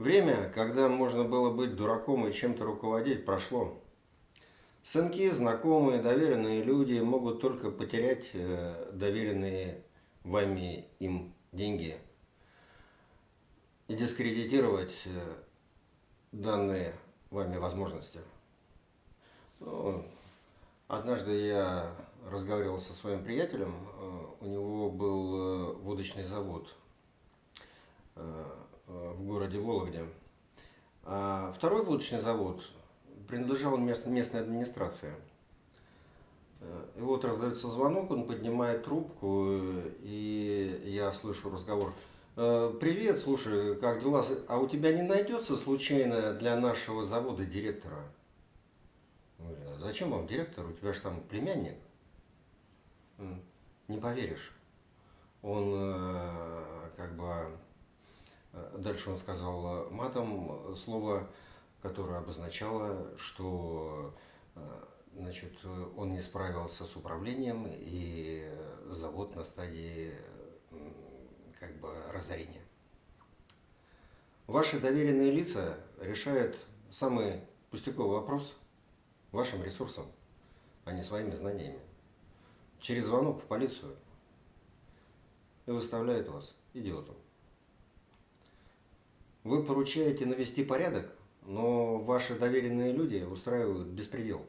Время, когда можно было быть дураком и чем-то руководить, прошло. Сынки, знакомые, доверенные люди могут только потерять э, доверенные вами им деньги и дискредитировать э, данные вами возможности. Ну, однажды я разговаривал со своим приятелем, э, у него был водочный завод в городе Вологде. А второй водочный завод принадлежал местной администрации. И вот раздается звонок, он поднимает трубку, и я слышу разговор. «Э, Привет, слушай, как дела? А у тебя не найдется случайно для нашего завода директора? «А зачем вам директор? У тебя же там племянник. Не поверишь. Он э, Э, дальше он сказал э, матом слово, которое обозначало, что э, значит, он не справился с управлением и завод на стадии как бы разорения. Ваши доверенные лица решают самый пустяковый вопрос вашим ресурсом, а не своими знаниями. Через звонок в полицию и выставляют вас идиотом. Вы поручаете навести порядок, но ваши доверенные люди устраивают беспредел.